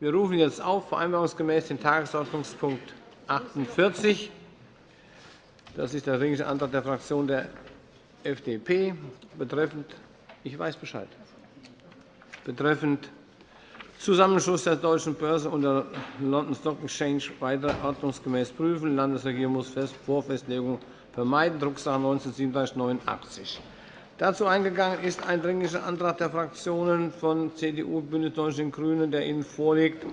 Wir rufen jetzt auf, vereinbarungsgemäß den Tagesordnungspunkt 48. Das ist der Dringliche Antrag der Fraktion der FDP betreffend ich weiß Bescheid. Betreffend Zusammenschluss der Deutschen Börse und der London Stock Exchange weiter ordnungsgemäß prüfen. Die Landesregierung muss Vorfestlegung vermeiden, Drucksache 19-3789. Dazu eingegangen ist ein Dringlicher Antrag der Fraktionen von CDU, BÜNDNIS 90 die GRÜNEN, der Ihnen vorliegt,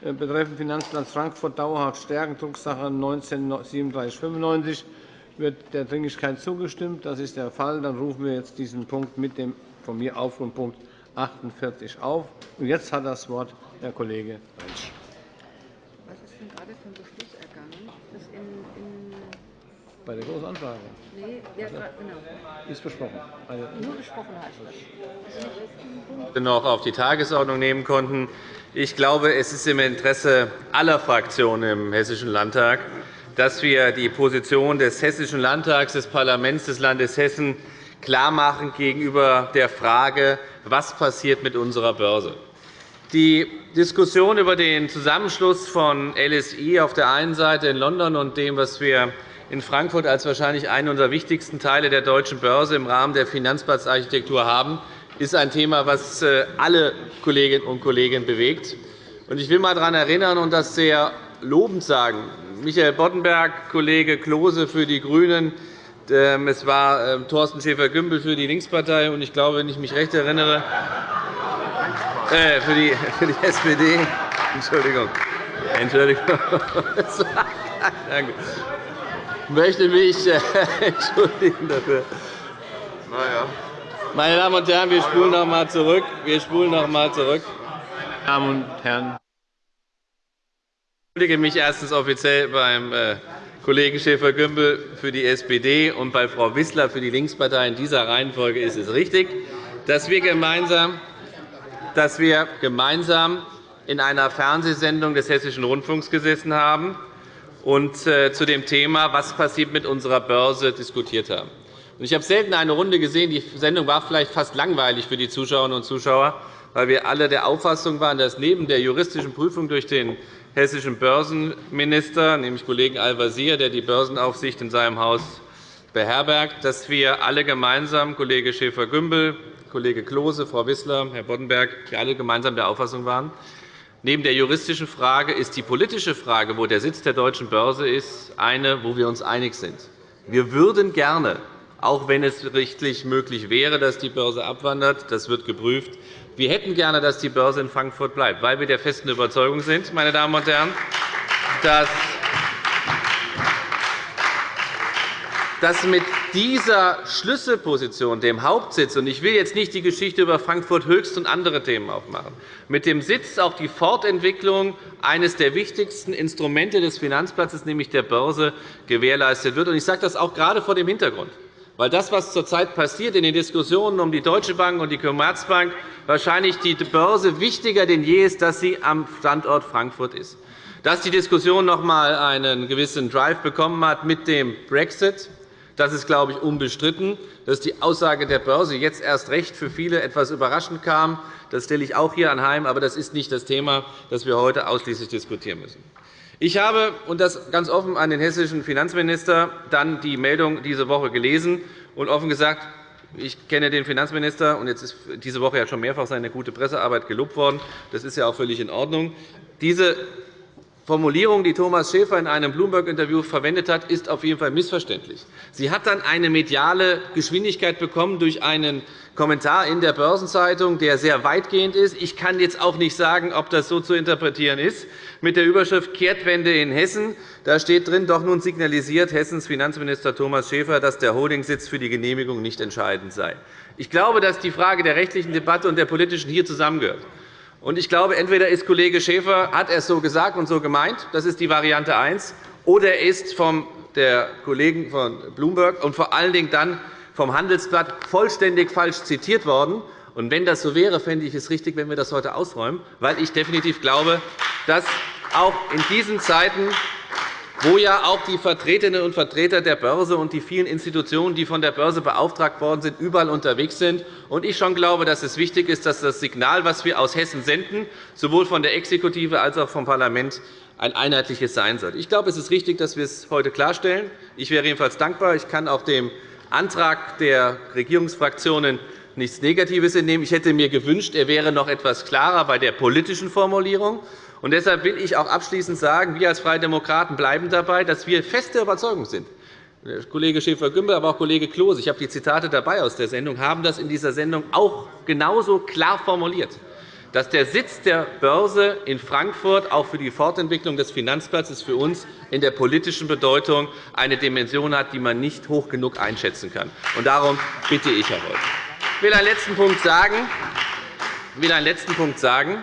äh, betreffend Finanzplatz Frankfurt dauerhaft stärken, Drucksache 19-3795 wird der Dringlichkeit zugestimmt. Das ist der Fall. Dann rufen wir jetzt diesen Punkt mit dem von mir Aufrufpunkt 48 auf. Jetzt hat das Wort Herr Kollege Rentsch. Was ist denn gerade für ein Beschluss ergangen? Das in, in Bei der Großen Anfrage. Nee, ja, genau. Ist besprochen. Also Nur besprochen heißt das. das noch auf die Tagesordnung nehmen konnten. Ich glaube, es ist im Interesse aller Fraktionen im Hessischen Landtag, dass wir die Position des Hessischen Landtags, des Parlaments des Landes Hessen klarmachen gegenüber der Frage, was passiert mit unserer Börse. Die Diskussion über den Zusammenschluss von LSI auf der einen Seite in London und dem, was wir in Frankfurt als wahrscheinlich einen unserer wichtigsten Teile der deutschen Börse im Rahmen der Finanzplatzarchitektur haben, ist ein Thema, das äh, alle Kolleginnen und Kollegen bewegt. Ich will einmal daran erinnern und das sehr lobend sagen. Michael Boddenberg, Kollege Klose für die GRÜNEN, ähm, es war ähm, Thorsten Schäfer-Gümbel für die Linkspartei und ich glaube, wenn ich mich recht erinnere, äh, für, die, für die SPD. Entschuldigung. Entschuldigung. Danke. Ich möchte mich äh, entschuldigen dafür. Naja. Meine Damen und Herren, wir spulen noch einmal zurück. Wir spulen noch einmal zurück. Damen und Herren. Ich entschuldige mich erstens offiziell beim äh, Kollegen Schäfer-Gümbel für die SPD und bei Frau Wissler für die Linkspartei. In dieser Reihenfolge ist es richtig, dass wir gemeinsam, dass wir gemeinsam in einer Fernsehsendung des Hessischen Rundfunks gesessen haben und äh, zu dem Thema, was passiert mit unserer Börse, diskutiert haben. Ich habe selten eine Runde gesehen. Die Sendung war vielleicht fast langweilig für die Zuschauerinnen und Zuschauer, weil wir alle der Auffassung waren, dass neben der juristischen Prüfung durch den hessischen Börsenminister, nämlich Kollegen Al-Wazir, der die Börsenaufsicht in seinem Haus beherbergt, dass wir alle gemeinsam, Kollege Schäfer-Gümbel, Kollege Klose, Frau Wissler, Herr Boddenberg, wir alle gemeinsam der Auffassung waren, neben der juristischen Frage ist die politische Frage, wo der Sitz der deutschen Börse ist, eine, wo wir uns einig sind. Wir würden gerne, auch wenn es rechtlich möglich wäre, dass die Börse abwandert, das wird geprüft, wir hätten gerne, dass die Börse in Frankfurt bleibt, weil wir der festen Überzeugung sind, meine Damen und Herren, dass dass mit dieser Schlüsselposition, dem Hauptsitz, und ich will jetzt nicht die Geschichte über Frankfurt Höchst und andere Themen aufmachen, mit dem Sitz auch die Fortentwicklung eines der wichtigsten Instrumente des Finanzplatzes, nämlich der Börse, gewährleistet wird. Ich sage das auch gerade vor dem Hintergrund, weil das, was zurzeit passiert in den Diskussionen um die Deutsche Bank und die Commerzbank, wahrscheinlich die Börse wichtiger denn je ist, dass sie am Standort Frankfurt ist. Dass die Diskussion noch einmal einen gewissen Drive bekommen hat mit dem Brexit, das ist, glaube ich, unbestritten. Dass die Aussage der Börse jetzt erst recht für viele etwas überraschend kam, das stelle ich auch hier anheim. Aber das ist nicht das Thema, das wir heute ausschließlich diskutieren müssen. Ich habe, und das ganz offen an den hessischen Finanzminister, dann die Meldung diese Woche gelesen und offen gesagt, ich kenne den Finanzminister, und jetzt ist diese Woche ja schon mehrfach seine gute Pressearbeit gelobt worden. Das ist ja auch völlig in Ordnung. Diese Formulierung, die Thomas Schäfer in einem Bloomberg-Interview verwendet hat, ist auf jeden Fall missverständlich. Sie hat dann eine mediale Geschwindigkeit bekommen durch einen Kommentar in der Börsenzeitung, der sehr weitgehend ist. Ich kann jetzt auch nicht sagen, ob das so zu interpretieren ist. Mit der Überschrift Kehrtwende in Hessen da steht drin, doch nun signalisiert Hessens Finanzminister Thomas Schäfer, dass der Holdingsitz für die Genehmigung nicht entscheidend sei. Ich glaube, dass die Frage der rechtlichen Debatte und der politischen hier zusammengehört. Und ich glaube, entweder ist Kollege Schäfer hat er es so gesagt und so gemeint, das ist die Variante 1, oder er ist vom der Kollegen von Bloomberg und vor allen Dingen dann vom Handelsblatt vollständig falsch zitiert worden. Und wenn das so wäre, fände ich es richtig, wenn wir das heute ausräumen, weil ich definitiv glaube, dass auch in diesen Zeiten wo ja auch die Vertreterinnen und Vertreter der Börse und die vielen Institutionen, die von der Börse beauftragt worden sind, überall unterwegs sind. Und ich schon glaube, dass es wichtig ist, dass das Signal, das wir aus Hessen senden, sowohl von der Exekutive als auch vom Parlament ein einheitliches sein sollte. Ich glaube, es ist richtig, dass wir es heute klarstellen. Ich wäre jedenfalls dankbar. Ich kann auch dem Antrag der Regierungsfraktionen nichts Negatives entnehmen. Ich hätte mir gewünscht, er wäre noch etwas klarer bei der politischen Formulierung. Und deshalb will ich auch abschließend sagen, wir als Freie Demokraten bleiben dabei, dass wir feste Überzeugung sind. Kollege Schäfer-Gümbel, aber auch Kollege Klose, ich habe die Zitate dabei aus der Sendung, haben das in dieser Sendung auch genauso klar formuliert, dass der Sitz der Börse in Frankfurt auch für die Fortentwicklung des Finanzplatzes für uns in der politischen Bedeutung eine Dimension hat, die man nicht hoch genug einschätzen kann. Und darum bitte ich, Herr Wolf. Ich will einen letzten Punkt sagen. Ich will einen letzten Punkt sagen.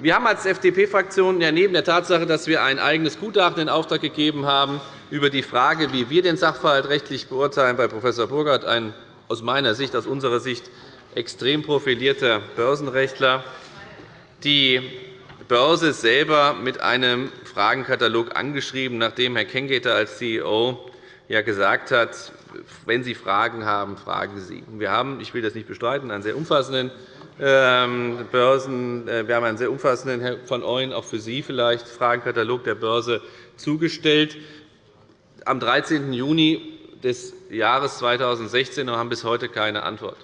Wir haben als FDP-Fraktion neben der Tatsache, dass wir ein eigenes Gutachten in Auftrag gegeben haben über die Frage, wie wir den Sachverhalt rechtlich beurteilen, bei Prof. Burkhardt ein aus meiner Sicht, aus unserer Sicht extrem profilierter Börsenrechtler, die Börse selber mit einem Fragenkatalog angeschrieben, nachdem Herr Kengeter als CEO ja gesagt hat, wenn Sie Fragen haben, fragen Sie. Wir haben, ich will das nicht bestreiten, einen sehr umfassenden Börsen. Äh, wir haben einen sehr umfassenden, Herr von Ooyen, auch für Sie vielleicht, Fragenkatalog der Börse zugestellt. Am 13. Juni des Jahres 2016 und haben bis heute keine Antwort.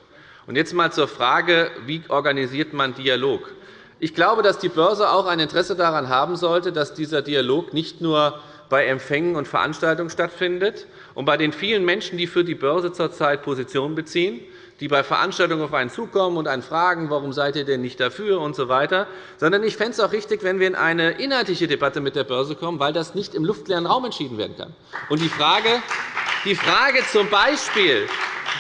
Jetzt einmal zur Frage, wie organisiert man Dialog? Ich glaube, dass die Börse auch ein Interesse daran haben sollte, dass dieser Dialog nicht nur bei Empfängen und Veranstaltungen stattfindet und bei den vielen Menschen, die für die Börse zurzeit Position beziehen, die bei Veranstaltungen auf einen zukommen und einen fragen, warum seid ihr denn nicht dafür und so weiter, sondern ich fände es auch richtig, wenn wir in eine inhaltliche Debatte mit der Börse kommen, weil das nicht im luftleeren Raum entschieden werden kann. Und die Frage, die Frage zum Beispiel,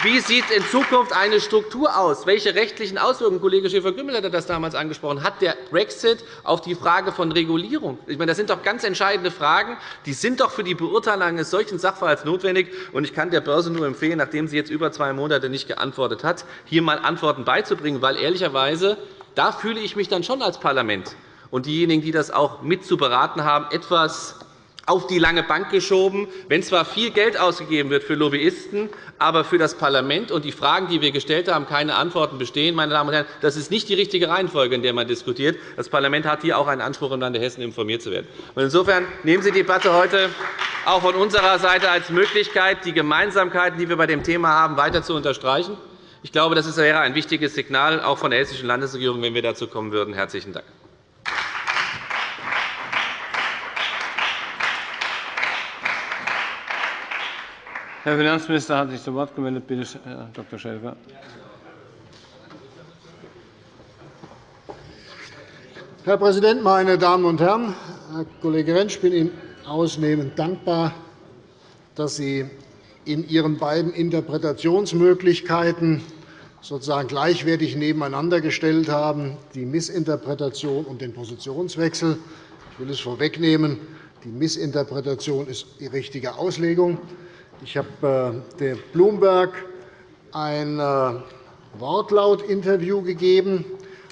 wie sieht in Zukunft eine Struktur aus? Welche rechtlichen Auswirkungen, Kollege Schäfer-Gümbel hat das damals angesprochen, hat der Brexit auf die Frage von Regulierung? Ich meine, das sind doch ganz entscheidende Fragen. Die sind doch für die Beurteilung eines solchen Sachverhalts notwendig. Ich kann der Börse nur empfehlen, nachdem sie jetzt über zwei Monate nicht geantwortet hat, hier einmal Antworten beizubringen. Weil ehrlicherweise, da fühle ich mich dann schon als Parlament und diejenigen, die das auch mit zu beraten haben, etwas auf die lange Bank geschoben, wenn zwar viel Geld ausgegeben wird für Lobbyisten, aber für das Parlament und die Fragen, die wir gestellt haben, keine Antworten bestehen. Meine Damen und Herren, das ist nicht die richtige Reihenfolge, in der man diskutiert. Das Parlament hat hier auch einen Anspruch, im Lande Hessen informiert zu werden. Insofern nehmen Sie die Debatte heute auch von unserer Seite als Möglichkeit, die Gemeinsamkeiten, die wir bei dem Thema haben, weiter zu unterstreichen. Ich glaube, das wäre ein wichtiges Signal, auch von der hessischen Landesregierung, wenn wir dazu kommen würden. – Herzlichen Dank. Herr Finanzminister hat sich zu Wort gemeldet. Bitte, Herr Dr. Schäfer. Herr Präsident, meine Damen und Herren! Herr Kollege Rentsch, ich bin Ihnen ausnehmend dankbar, dass Sie in Ihren beiden Interpretationsmöglichkeiten sozusagen gleichwertig nebeneinander gestellt haben, die Missinterpretation und den Positionswechsel. Ich will es vorwegnehmen. Die Missinterpretation ist die richtige Auslegung. Ich habe äh, der Bloomberg ein äh, Wortlautinterview gegeben.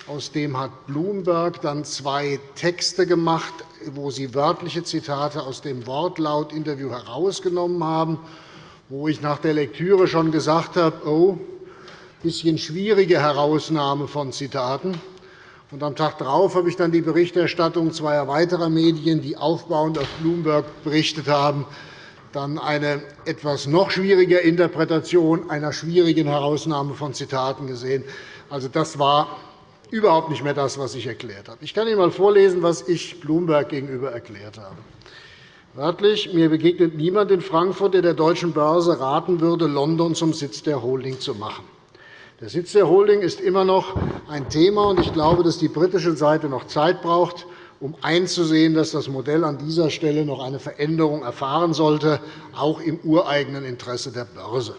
Aus dem hat Bloomberg dann zwei Texte gemacht, wo sie wörtliche Zitate aus dem Wortlautinterview herausgenommen haben, wo ich nach der Lektüre schon gesagt habe, oh, ein bisschen schwierige Herausnahme von Zitaten. Und am Tag darauf habe ich dann die Berichterstattung zweier weiterer Medien, die aufbauend auf Bloomberg berichtet haben, dann eine etwas noch schwierige Interpretation einer schwierigen Herausnahme von Zitaten gesehen. Also, das war überhaupt nicht mehr das, was ich erklärt habe. Ich kann Ihnen einmal vorlesen, was ich Bloomberg gegenüber erklärt habe. Wörtlich, mir begegnet niemand in Frankfurt, der der Deutschen Börse raten würde, London zum Sitz der Holding zu machen. Der Sitz der Holding ist immer noch ein Thema, und ich glaube, dass die britische Seite noch Zeit braucht, um einzusehen, dass das Modell an dieser Stelle noch eine Veränderung erfahren sollte, auch im ureigenen Interesse der Börse.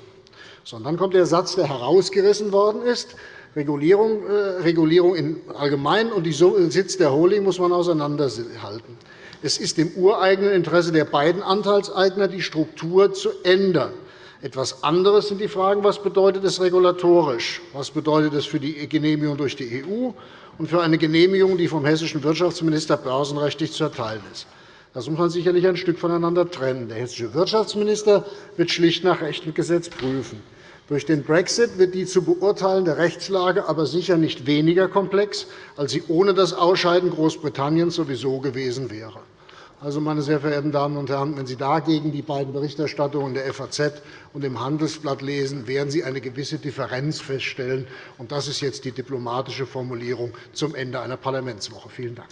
So, dann kommt der Satz, der herausgerissen worden ist. Regulierung, äh, Regulierung im Allgemeinen und den Sitz der Holding muss man auseinanderhalten. Es ist im ureigenen Interesse der beiden Anteilseigner, die Struktur zu ändern. Etwas anderes sind die Fragen, was bedeutet es regulatorisch, was bedeutet es für die Genehmigung durch die EU und für eine Genehmigung, die vom hessischen Wirtschaftsminister börsenrechtlich zu erteilen ist. Das muss man sicherlich ein Stück voneinander trennen. Der hessische Wirtschaftsminister wird schlicht nach Recht und Gesetz prüfen. Durch den Brexit wird die zu beurteilende Rechtslage aber sicher nicht weniger komplex, als sie ohne das Ausscheiden Großbritanniens sowieso gewesen wäre. Also, meine sehr verehrten Damen und Herren, wenn Sie dagegen die beiden Berichterstattungen der FAZ und im Handelsblatt lesen, werden Sie eine gewisse Differenz feststellen. Und das ist jetzt die diplomatische Formulierung zum Ende einer Parlamentswoche. Vielen Dank.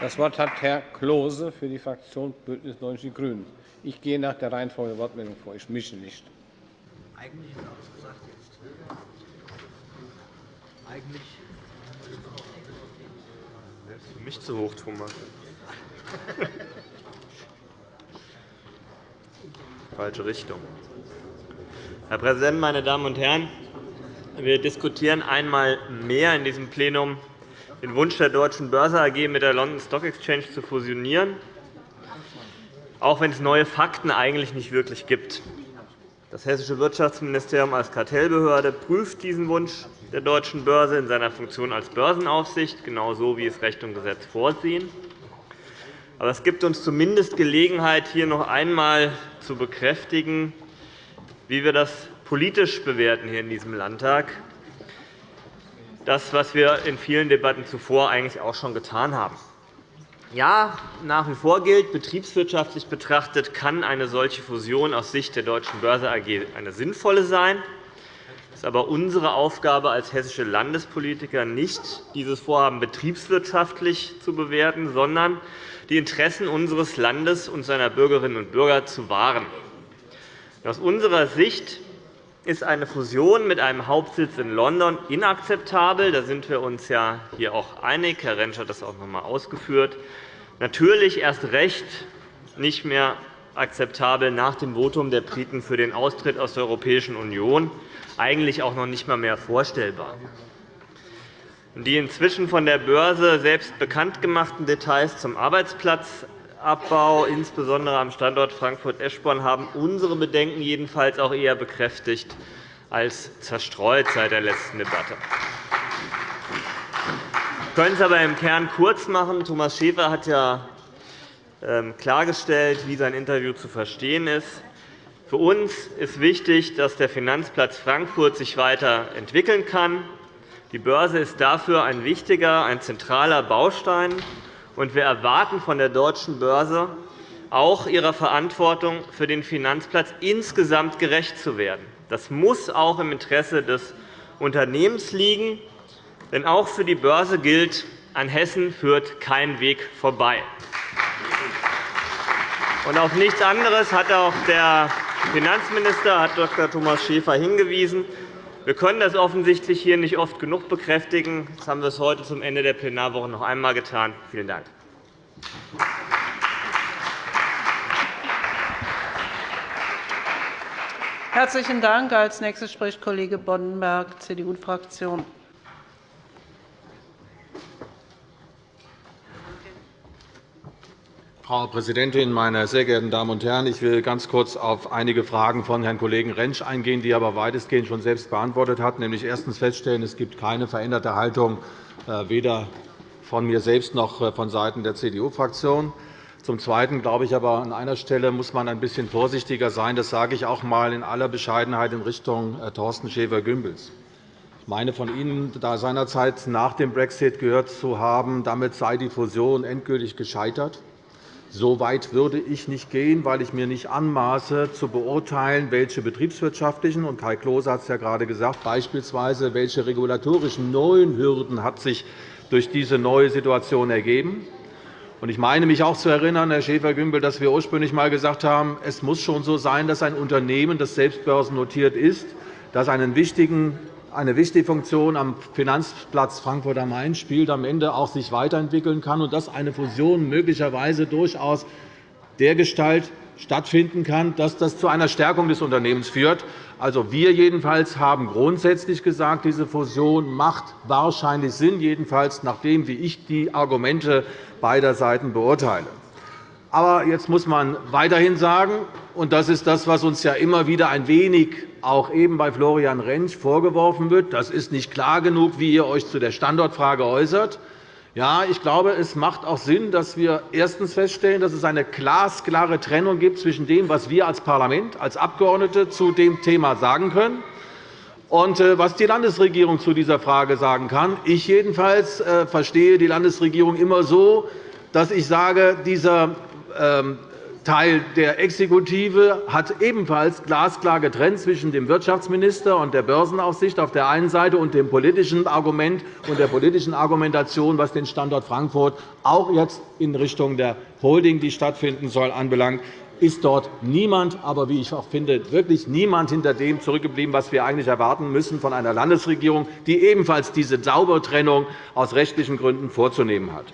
Das Wort hat Herr Klose für die Fraktion BÜNDNIS 90 die GRÜNEN. Ich gehe nach der Reihenfolge der Wortmeldung vor. Ich mische nicht. Eigentlich ist alles gesagt jetzt. Eigentlich. Für mich zu hoch, Thomas. Falsche Richtung. Herr Präsident, meine Damen und Herren! Wir diskutieren einmal mehr in diesem Plenum den Wunsch der Deutschen Börse AG mit der London Stock Exchange zu fusionieren, auch wenn es neue Fakten eigentlich nicht wirklich gibt. Das Hessische Wirtschaftsministerium als Kartellbehörde prüft diesen Wunsch der Deutschen Börse in seiner Funktion als Börsenaufsicht, genauso wie es Recht und Gesetz vorsehen. Aber es gibt uns zumindest Gelegenheit, hier noch einmal zu bekräftigen, wie wir das politisch bewerten hier in diesem Landtag das, was wir in vielen Debatten zuvor eigentlich auch schon getan haben. Ja, nach wie vor gilt, betriebswirtschaftlich betrachtet kann eine solche Fusion aus Sicht der Deutschen Börse AG eine sinnvolle sein. Es ist aber unsere Aufgabe als hessische Landespolitiker, nicht dieses Vorhaben betriebswirtschaftlich zu bewerten, sondern die Interessen unseres Landes und seiner Bürgerinnen und Bürger zu wahren. Aus unserer Sicht ist eine Fusion mit einem Hauptsitz in London inakzeptabel. Da sind wir uns ja hier auch einig. Herr Rentsch hat das auch noch einmal ausgeführt. Natürlich erst recht nicht mehr akzeptabel nach dem Votum der Briten für den Austritt aus der Europäischen Union, eigentlich auch noch nicht einmal mehr vorstellbar. Die inzwischen von der Börse selbst bekannt gemachten Details zum Arbeitsplatz Abbau, insbesondere am Standort Frankfurt-Eschborn, haben unsere Bedenken jedenfalls auch eher bekräftigt als zerstreut seit der letzten Debatte. Wir können es aber im Kern kurz machen. Thomas Schäfer hat ja ähm, klargestellt, wie sein Interview zu verstehen ist. Für uns ist wichtig, dass der Finanzplatz Frankfurt sich weiterentwickeln kann. Die Börse ist dafür ein wichtiger, ein zentraler Baustein und wir erwarten von der Deutschen Börse auch ihrer Verantwortung für den Finanzplatz insgesamt gerecht zu werden. Das muss auch im Interesse des Unternehmens liegen. Denn auch für die Börse gilt, an Hessen führt kein Weg vorbei. Und auf nichts anderes hat auch der Finanzminister, hat Dr. Thomas Schäfer, hingewiesen. Wir können das offensichtlich hier nicht oft genug bekräftigen. Das haben wir es heute zum Ende der Plenarwoche noch einmal getan. Vielen Dank. Herzlichen Dank. Als nächster spricht Kollege Boddenberg, CDU-Fraktion. Frau Präsidentin, meine sehr geehrten Damen und Herren! Ich will ganz kurz auf einige Fragen von Herrn Kollegen Rentsch eingehen, die er aber weitestgehend schon selbst beantwortet hat. Nämlich erstens feststellen, es gibt keine veränderte Haltung äh, weder von mir selbst noch äh, vonseiten der CDU-Fraktion. Zum Zweiten glaube ich aber, an einer Stelle muss man ein bisschen vorsichtiger sein. Das sage ich auch einmal in aller Bescheidenheit in Richtung äh, Thorsten Schäfer-Gümbels. Ich meine, von Ihnen da seinerzeit nach dem Brexit gehört zu haben, damit sei die Fusion endgültig gescheitert. So weit würde ich nicht gehen, weil ich mir nicht anmaße, zu beurteilen, welche betriebswirtschaftlichen und Kai Klose hat es ja gerade gesagt, beispielsweise welche regulatorischen neuen Hürden hat sich durch diese neue Situation ergeben. Ich meine mich auch zu erinnern, Herr Schäfer-Gümbel, dass wir ursprünglich einmal gesagt haben, es muss schon so sein, dass ein Unternehmen, das selbst börsennotiert ist, das einen wichtigen eine wichtige Funktion am Finanzplatz Frankfurt am Main spielt, am Ende auch sich weiterentwickeln kann und dass eine Fusion möglicherweise durchaus dergestalt stattfinden kann, dass das zu einer Stärkung des Unternehmens führt. Also, wir jedenfalls haben grundsätzlich gesagt, diese Fusion macht wahrscheinlich Sinn, jedenfalls nachdem wie ich die Argumente beider Seiten beurteile. Aber jetzt muss man weiterhin sagen, und das ist das, was uns ja immer wieder ein wenig auch eben bei Florian Rentsch vorgeworfen wird, das ist nicht klar genug, wie ihr euch zu der Standortfrage äußert. Ja, ich glaube, es macht auch Sinn, dass wir erstens feststellen, dass es eine glasklare Trennung gibt zwischen dem, was wir als Parlament, als Abgeordnete zu dem Thema sagen können, und äh, was die Landesregierung zu dieser Frage sagen kann. Ich jedenfalls äh, verstehe die Landesregierung immer so, dass ich sage, dieser Teil der Exekutive hat ebenfalls glasklar getrennt zwischen dem Wirtschaftsminister und der Börsenaufsicht auf der einen Seite und dem politischen Argument und der politischen Argumentation, was den Standort Frankfurt auch jetzt in Richtung der Holding, die stattfinden soll, anbelangt ist dort niemand, aber wie ich auch finde, wirklich niemand hinter dem zurückgeblieben, was wir eigentlich erwarten müssen von einer Landesregierung, die ebenfalls diese Saubertrennung aus rechtlichen Gründen vorzunehmen hat.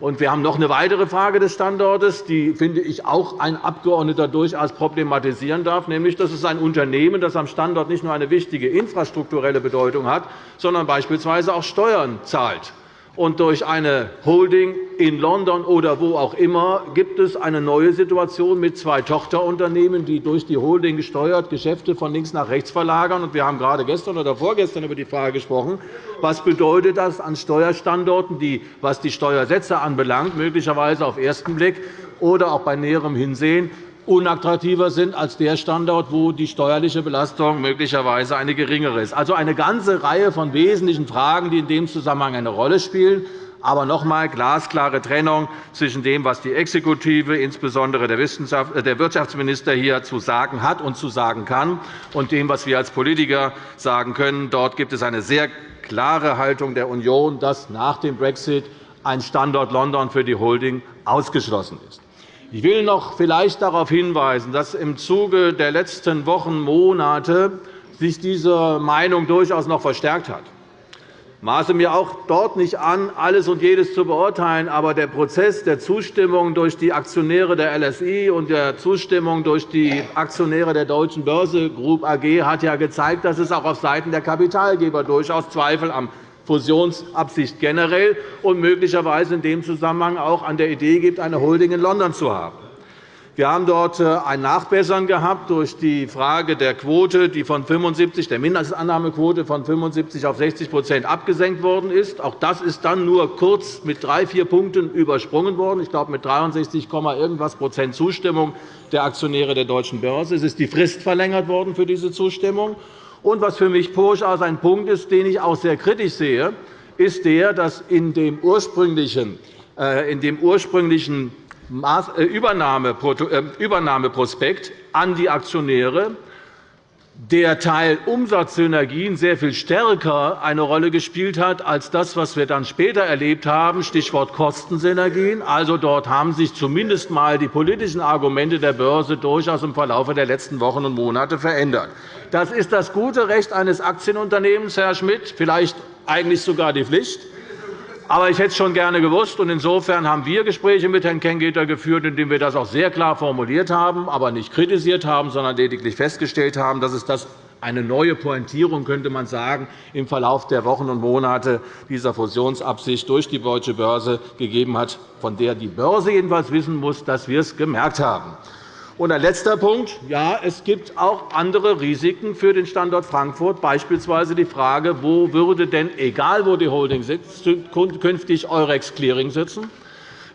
Wir haben noch eine weitere Frage des Standortes, die finde ich auch ein Abgeordneter durchaus problematisieren darf, nämlich dass es ein Unternehmen, das am Standort nicht nur eine wichtige infrastrukturelle Bedeutung hat, sondern beispielsweise auch Steuern zahlt und durch eine Holding in London oder wo auch immer gibt es eine neue Situation mit zwei Tochterunternehmen, die durch die Holding gesteuert Geschäfte von links nach rechts verlagern. Wir haben gerade gestern oder vorgestern über die Frage gesprochen, was bedeutet das an Steuerstandorten, die, was die Steuersätze anbelangt, möglicherweise auf ersten Blick oder auch bei näherem Hinsehen unattraktiver sind als der Standort, wo die steuerliche Belastung möglicherweise eine geringere ist. Also eine ganze Reihe von wesentlichen Fragen, die in dem Zusammenhang eine Rolle spielen. Aber noch einmal glasklare Trennung zwischen dem, was die Exekutive, insbesondere der äh, Wirtschaftsminister, hier zu sagen hat und zu sagen kann, und dem, was wir als Politiker sagen können. Dort gibt es eine sehr klare Haltung der Union, dass nach dem Brexit ein Standort London für die Holding ausgeschlossen ist. Ich will noch vielleicht darauf hinweisen, dass im Zuge der letzten Wochen, Monate sich diese Meinung durchaus noch verstärkt hat. Ich maße mir auch dort nicht an, alles und jedes zu beurteilen. Aber der Prozess der Zustimmung durch die Aktionäre der LSI und der Zustimmung durch die Aktionäre der Deutschen Börse Group AG hat ja gezeigt, dass es auch auf Seiten der Kapitalgeber durchaus Zweifel am Fusionsabsicht generell und möglicherweise in dem Zusammenhang auch an der Idee gibt, eine Holding in London zu haben. Wir haben dort äh, ein Nachbessern gehabt durch die Frage der Quote, die von 75, der Mindestannahmequote von 75 auf 60% abgesenkt worden ist. Auch das ist dann nur kurz mit drei, vier Punkten übersprungen worden. Ich glaube, mit 63, irgendwas Prozent Zustimmung der Aktionäre der Deutschen Börse. Es ist die Frist verlängert worden für diese Zustimmung. Und was für mich durchaus ein Punkt ist, den ich auch sehr kritisch sehe, ist der, dass in dem ursprünglichen, äh, in dem ursprünglichen äh, äh, Übernahmeprospekt an die Aktionäre der Teil Umsatzsynergien sehr viel stärker eine Rolle gespielt hat als das, was wir dann später erlebt haben, Stichwort Kostensynergien. Also dort haben sich zumindest einmal die politischen Argumente der Börse durchaus im Verlauf der letzten Wochen und Monate verändert. Das ist das gute Recht eines Aktienunternehmens, Herr Schmidt, vielleicht eigentlich sogar die Pflicht. Aber ich hätte es schon gerne gewusst. Insofern haben wir Gespräche mit Herrn Kengeter geführt, in denen wir das auch sehr klar formuliert haben, aber nicht kritisiert haben, sondern lediglich festgestellt haben, dass es das eine neue Pointierung, könnte man sagen, im Verlauf der Wochen und Monate dieser Fusionsabsicht durch die Deutsche Börse gegeben hat, von der die Börse jedenfalls wissen muss, dass wir es gemerkt haben. Und ein letzter Punkt. Ja, es gibt auch andere Risiken für den Standort Frankfurt, beispielsweise die Frage, wo würde denn, egal wo die Holding sitzt, künftig Eurex Clearing sitzen.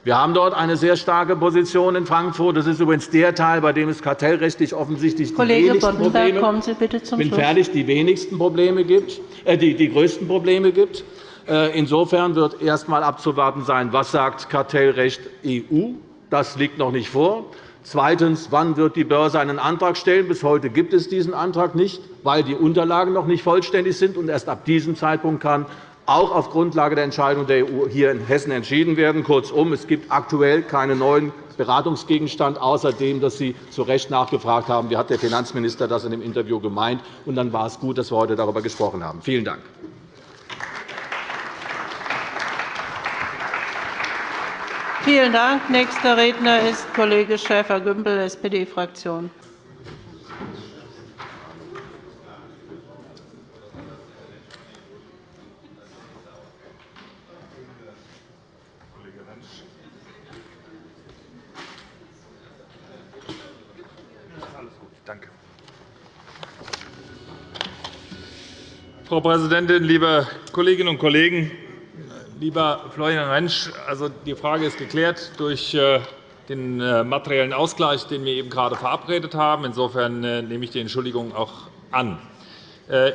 Wir haben dort eine sehr starke Position in Frankfurt. Das ist übrigens der Teil, bei dem es kartellrechtlich offensichtlich Kollege die wenigsten Probleme, kommen Sie bitte zum bin fertig, die wenigsten Probleme gibt, äh, die, die größten Probleme gibt. Äh, insofern wird erst einmal abzuwarten sein, was sagt Kartellrecht EU. Das liegt noch nicht vor. Zweitens. Wann wird die Börse einen Antrag stellen? Bis heute gibt es diesen Antrag nicht, weil die Unterlagen noch nicht vollständig sind. und Erst ab diesem Zeitpunkt kann auch auf Grundlage der Entscheidung der EU hier in Hessen entschieden werden. Kurzum, es gibt aktuell keinen neuen Beratungsgegenstand, außer dem, dass Sie zu Recht nachgefragt haben, wie hat der Finanzminister das in dem Interview gemeint. Und dann war es gut, dass wir heute darüber gesprochen haben. Vielen Dank. Vielen Dank. Nächster Redner ist Kollege Schäfer-Gümbel, SPD-Fraktion. Frau Präsidentin, liebe Kolleginnen und Kollegen! Lieber Florian Rentsch, also die Frage ist geklärt durch äh, den äh, materiellen Ausgleich, den wir eben gerade verabredet haben. Insofern äh, nehme ich die Entschuldigung auch an.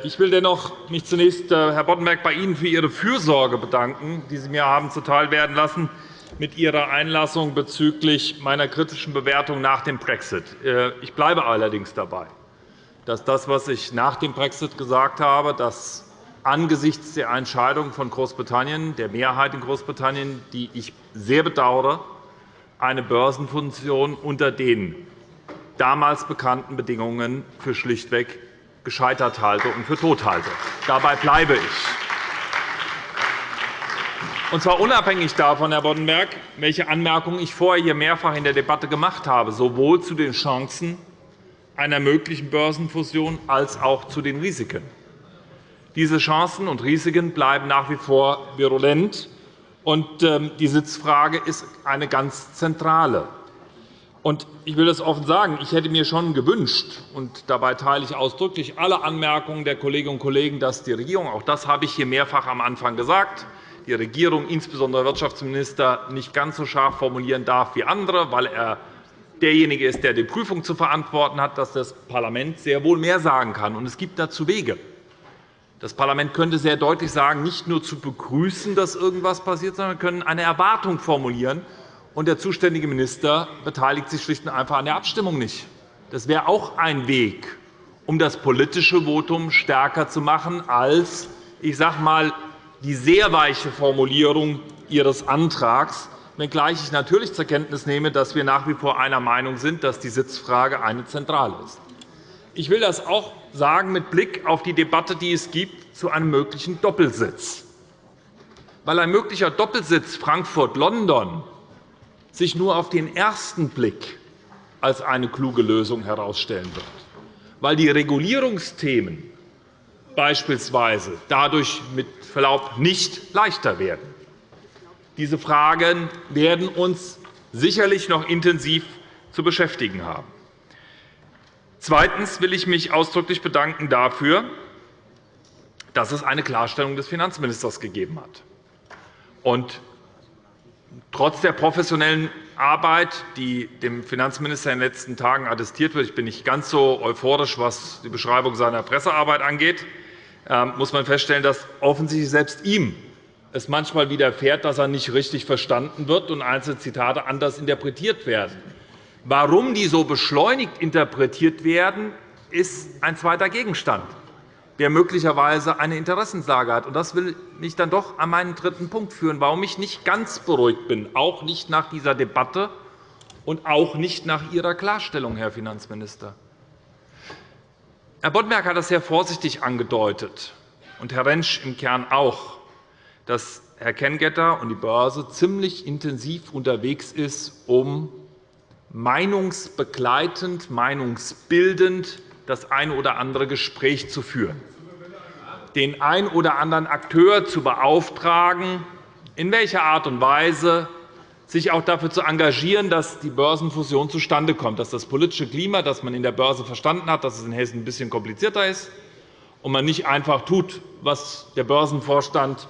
Ich will dennoch mich zunächst, Herr Boddenberg, bei Ihnen für Ihre Fürsorge bedanken, die Sie mir haben zuteilwerden lassen mit Ihrer Einlassung bezüglich meiner kritischen Bewertung nach dem Brexit. Ich bleibe allerdings dabei, dass das, was ich nach dem Brexit gesagt habe, dass angesichts der Entscheidung von Großbritannien, der Mehrheit in Großbritannien, die ich sehr bedauere, eine Börsenfunktion unter den damals bekannten Bedingungen für schlichtweg gescheitert halte und für tot halte. Dabei bleibe ich. Und zwar unabhängig davon, Herr Boddenberg, welche Anmerkungen ich vorher hier mehrfach in der Debatte gemacht habe, sowohl zu den Chancen einer möglichen Börsenfusion als auch zu den Risiken. Diese Chancen und Risiken bleiben nach wie vor virulent. Und ähm, die Sitzfrage ist eine ganz zentrale. Ich will das offen sagen. Ich hätte mir schon gewünscht, und dabei teile ich ausdrücklich alle Anmerkungen der Kolleginnen und Kollegen, dass die Regierung, auch das habe ich hier mehrfach am Anfang gesagt, die Regierung, insbesondere der Wirtschaftsminister, nicht ganz so scharf formulieren darf wie andere, weil er derjenige ist, der die Prüfung zu verantworten hat, dass das Parlament sehr wohl mehr sagen kann. es gibt dazu Wege. Das Parlament könnte sehr deutlich sagen, nicht nur zu begrüßen, dass irgendetwas passiert, sondern wir können eine Erwartung formulieren. Und der zuständige Minister beteiligt sich schlicht und einfach an der Abstimmung nicht. Das wäre auch ein Weg, um das politische Votum stärker zu machen als ich sage mal, die sehr weiche Formulierung Ihres Antrags, wenngleich ich natürlich zur Kenntnis nehme, dass wir nach wie vor einer Meinung sind, dass die Sitzfrage eine zentrale ist. Ich will das auch sagen mit Blick auf die Debatte, die es gibt zu einem möglichen Doppelsitz. Weil ein möglicher Doppelsitz Frankfurt-London sich nur auf den ersten Blick als eine kluge Lösung herausstellen wird, weil die Regulierungsthemen beispielsweise dadurch mit Verlaub nicht leichter werden. Diese Fragen werden uns sicherlich noch intensiv zu beschäftigen haben. Zweitens will ich mich ausdrücklich bedanken dafür, dass es eine Klarstellung des Finanzministers gegeben hat. Und trotz der professionellen Arbeit, die dem Finanzminister in den letzten Tagen attestiert wird, ich bin nicht ganz so euphorisch, was die Beschreibung seiner Pressearbeit angeht, ähm, muss man feststellen, dass offensichtlich selbst ihm es manchmal widerfährt, dass er nicht richtig verstanden wird und einzelne Zitate anders interpretiert werden. Warum die so beschleunigt interpretiert werden, ist ein zweiter Gegenstand, der möglicherweise eine Interessenslage hat. Das will mich dann doch an meinen dritten Punkt führen, warum ich nicht ganz beruhigt bin, auch nicht nach dieser Debatte und auch nicht nach Ihrer Klarstellung, Herr Finanzminister. Herr Boddenberg hat das sehr vorsichtig angedeutet, und Herr Rentsch im Kern auch, dass Herr Kengetter und die Börse ziemlich intensiv unterwegs ist, um meinungsbegleitend, meinungsbildend das ein oder andere Gespräch zu führen, den ein oder anderen Akteur zu beauftragen, in welcher Art und Weise sich auch dafür zu engagieren, dass die Börsenfusion zustande kommt, dass das politische Klima, das man in der Börse verstanden hat, dass es in Hessen ein bisschen komplizierter ist und man nicht einfach tut, was der Börsenvorstand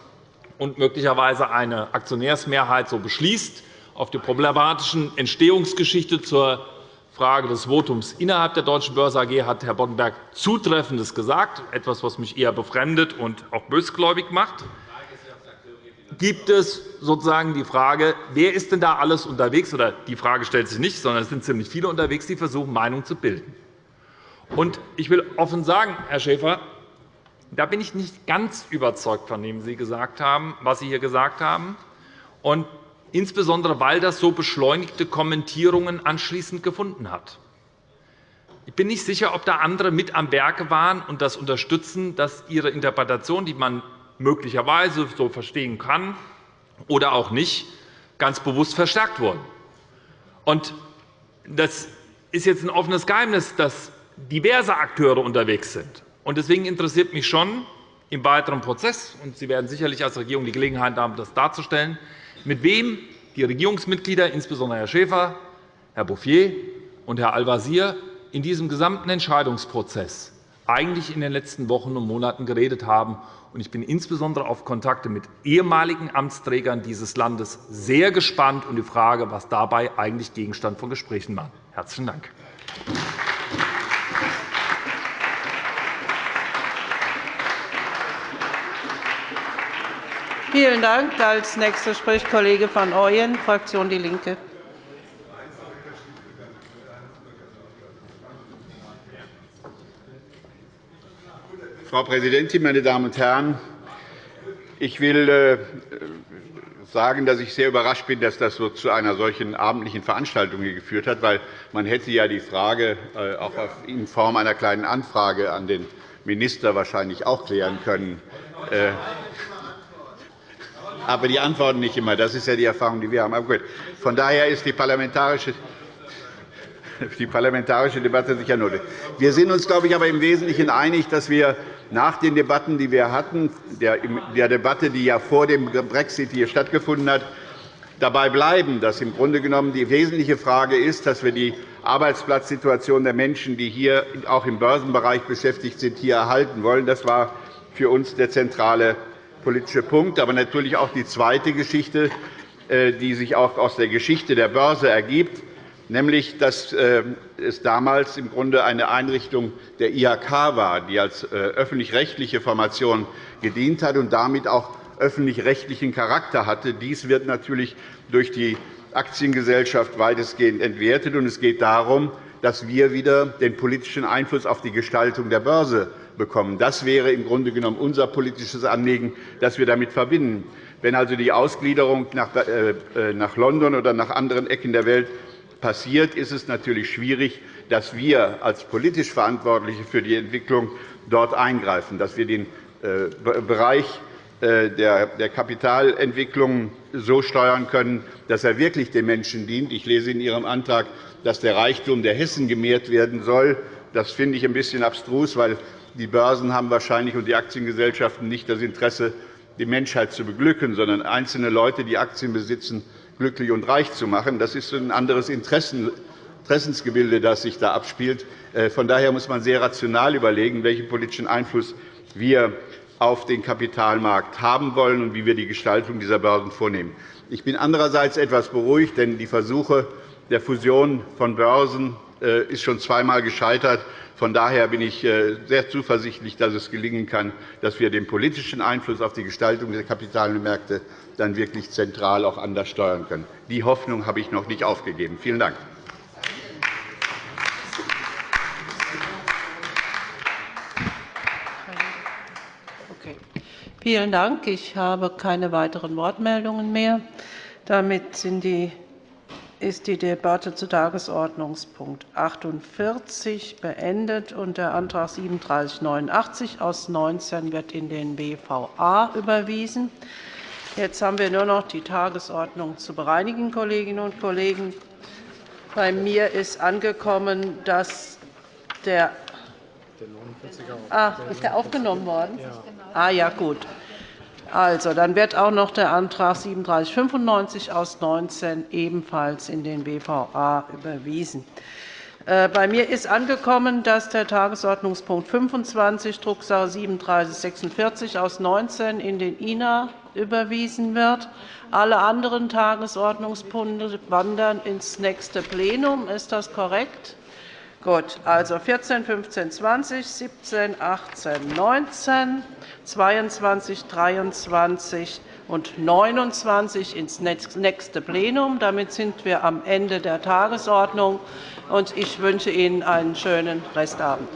und möglicherweise eine Aktionärsmehrheit so beschließt, auf die problematische Entstehungsgeschichte zur Frage des Votums innerhalb der Deutschen Börse AG hat Herr Boddenberg Zutreffendes gesagt, etwas, was mich eher befremdet und auch bösgläubig macht. Gibt es sozusagen die Frage, wer ist denn da alles unterwegs? Oder die Frage stellt sich nicht, sondern es sind ziemlich viele unterwegs, die versuchen, Meinung zu bilden. Und ich will offen sagen, Herr Schäfer, da bin ich nicht ganz überzeugt von dem, Sie gesagt haben, was Sie hier gesagt haben. Und insbesondere weil das so beschleunigte Kommentierungen anschließend gefunden hat. Ich bin nicht sicher, ob da andere mit am Werke waren und das unterstützen, dass Ihre Interpretation, die man möglicherweise so verstehen kann oder auch nicht, ganz bewusst verstärkt wurde. Das ist jetzt ein offenes Geheimnis, dass diverse Akteure unterwegs sind. Deswegen interessiert mich schon im weiteren Prozess, und Sie werden sicherlich als Regierung die Gelegenheit haben, das darzustellen, mit wem die Regierungsmitglieder, insbesondere Herr Schäfer, Herr Bouffier und Herr Al-Wazir, in diesem gesamten Entscheidungsprozess eigentlich in den letzten Wochen und Monaten geredet haben. Ich bin insbesondere auf Kontakte mit ehemaligen Amtsträgern dieses Landes sehr gespannt und die Frage, was dabei eigentlich Gegenstand von Gesprächen war. – Herzlichen Dank. Vielen Dank. Als nächster spricht Kollege van Ooyen, Fraktion DIE LINKE. Frau Präsidentin, meine Damen und Herren! Ich will äh, sagen, dass ich sehr überrascht bin, dass das so zu einer solchen abendlichen Veranstaltung geführt hat, weil man hätte ja die Frage äh, auch in Form einer kleinen Anfrage an den Minister wahrscheinlich auch klären können. Aber die antworten nicht immer. Das ist ja die Erfahrung, die wir haben. Von daher ist die parlamentarische die parlamentarische Debatte sicher nötig. Wir sind uns, glaube ich, aber im Wesentlichen einig, dass wir nach den Debatten, die wir hatten, der Debatte, die ja vor dem Brexit hier stattgefunden hat, dabei bleiben, dass im Grunde genommen die wesentliche Frage ist, dass wir die Arbeitsplatzsituation der Menschen, die hier auch im Börsenbereich beschäftigt sind, hier erhalten wollen. Das war für uns der zentrale politische Punkt, aber natürlich auch die zweite Geschichte, äh, die sich auch aus der Geschichte der Börse ergibt nämlich dass äh, es damals im Grunde eine Einrichtung der IHK war, die als äh, öffentlich-rechtliche Formation gedient hat und damit auch öffentlich-rechtlichen Charakter hatte. Dies wird natürlich durch die Aktiengesellschaft weitestgehend entwertet. Es geht darum, dass wir wieder den politischen Einfluss auf die Gestaltung der Börse bekommen. Das wäre im Grunde genommen unser politisches Anliegen, das wir damit verbinden. Wenn also die Ausgliederung nach äh, London oder nach anderen Ecken der Welt passiert, ist es natürlich schwierig, dass wir als politisch Verantwortliche für die Entwicklung dort eingreifen, dass wir den äh, Bereich äh, der Kapitalentwicklung so steuern können, dass er wirklich den Menschen dient. Ich lese in Ihrem Antrag, dass der Reichtum der Hessen gemehrt werden soll. Das finde ich ein bisschen abstrus, weil die Börsen haben wahrscheinlich und die Aktiengesellschaften nicht das Interesse, die Menschheit zu beglücken, sondern einzelne Leute, die Aktien besitzen, glücklich und reich zu machen. Das ist ein anderes Interessensgebilde, das sich da abspielt. Äh, von daher muss man sehr rational überlegen, welchen politischen Einfluss wir auf den Kapitalmarkt haben wollen und wie wir die Gestaltung dieser Börsen vornehmen. Ich bin andererseits etwas beruhigt, denn die Versuche der Fusion von Börsen ist schon zweimal gescheitert. Von daher bin ich äh, sehr zuversichtlich, dass es gelingen kann, dass wir den politischen Einfluss auf die Gestaltung der Kapitalmärkte dann wirklich zentral auch anders steuern können. Die Hoffnung habe ich noch nicht aufgegeben. Vielen Dank. Vielen Dank. Ich habe keine weiteren Wortmeldungen mehr. Damit sind die ist die Debatte zu Tagesordnungspunkt 48 beendet. und Der Antrag 3789 aus 19 wird in den BVA überwiesen. Jetzt haben wir nur noch die Tagesordnung zu bereinigen, Kolleginnen und Kollegen. Bei mir ist angekommen, dass der Ah, ist der aufgenommen worden? Ja. Ah, ja, gut. Also, dann wird auch noch der Antrag 3795 aus 19 ebenfalls in den BVA überwiesen. Äh, bei mir ist angekommen, dass der Tagesordnungspunkt 25, Drucksache 3746 aus 19 in den INA überwiesen wird. Alle anderen Tagesordnungspunkte wandern ins nächste Plenum. Ist das korrekt? Gut, also 14, 15, 20, 17, 18, 19, 22, 23 und 29 ins nächste Plenum. Damit sind wir am Ende der Tagesordnung. Ich wünsche Ihnen einen schönen Restabend.